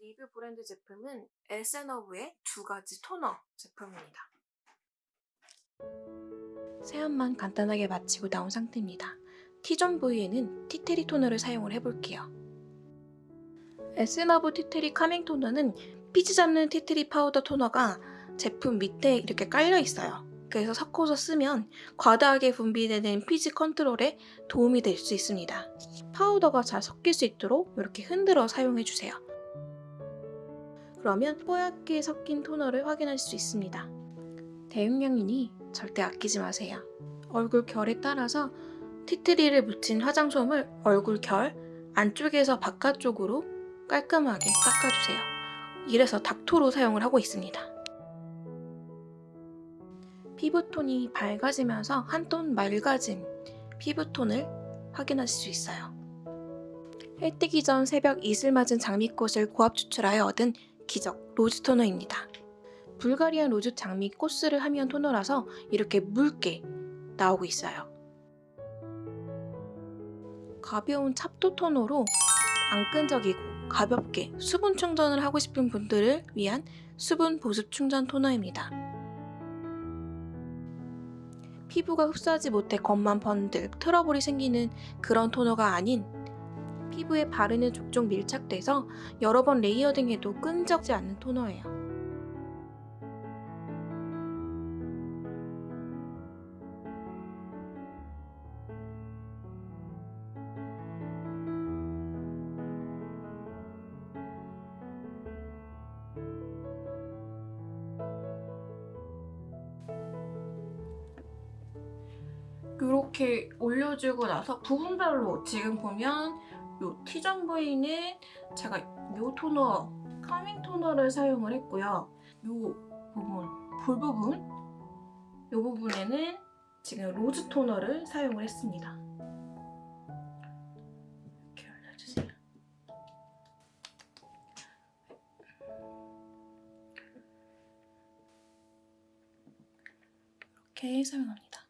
리뷰 브랜드 제품은 에센허브의 두 가지 토너 제품입니다. 세안만 간단하게 마치고 나온 상태입니다. T존 부위에는 티트리 토너를 사용을 해볼게요. 에센허브 티트리 calming 토너는 피지 잡는 티트리 파우더 토너가 제품 밑에 이렇게 깔려 있어요. 그래서 섞어서 쓰면 과다하게 분비되는 피지 컨트롤에 도움이 될 수 있습니다. 파우더가 잘 섞일 수 있도록 이렇게 흔들어 사용해주세요. 그러면 뽀얗게 섞인 토너를 확인할 수 있습니다. 대용량이니 절대 아끼지 마세요. 얼굴 결에 따라서 티트리를 묻힌 화장솜을 얼굴 결 안쪽에서 바깥쪽으로 깔끔하게 닦아주세요. 이래서 닥토로 사용을 하고 있습니다. 피부톤이 밝아지면서 한 톤 맑아진 피부톤을 확인하실 수 있어요. 해 뜨기 전 새벽 이슬 맞은 장미꽃을 고압 추출하여 얻은 기적 로즈 토너입니다. 불가리안 로즈 장미 꽃수를 함유한 토너라서 이렇게 묽게 나오고 있어요. 가벼운 찹토 토너로 안 끈적이고 가볍게 수분 충전을 하고 싶은 분들을 위한 수분 보습 충전 토너입니다. 피부가 흡수하지 못해 겉만 번들, 트러블이 생기는 그런 토너가 아닌 피부에 바르는 족족 밀착돼서 여러 번 레이어딩해도 끈적지 않는 토너예요. 이렇게 올려주고 나서 부분별로 지금 보면 요 T존 부위는 제가 요 토너, calming 토너를 사용을 했고요. 요 부분, 볼 부분, 요 부분에는 지금 로즈 토너를 사용을 했습니다. 이렇게 올려주세요. 이렇게 사용합니다.